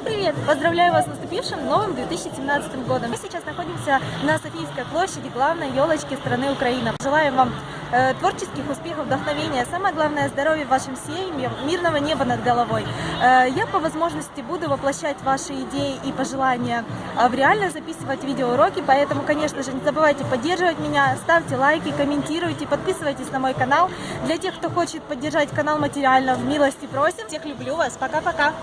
Всем привет! Поздравляю вас с наступившим новым 2017 годом. Мы сейчас находимся на Софийской площади, главной елочки страны Украина. Желаем вам э, творческих успехов, вдохновения, самое главное здоровья вашим семьям, мирного неба над головой. Э, я по возможности буду воплощать ваши идеи и пожелания э, в реально записывать видеоуроки, поэтому, конечно же, не забывайте поддерживать меня, ставьте лайки, комментируйте, подписывайтесь на мой канал. Для тех, кто хочет поддержать канал материально, в милости просим. Всех люблю вас, пока-пока!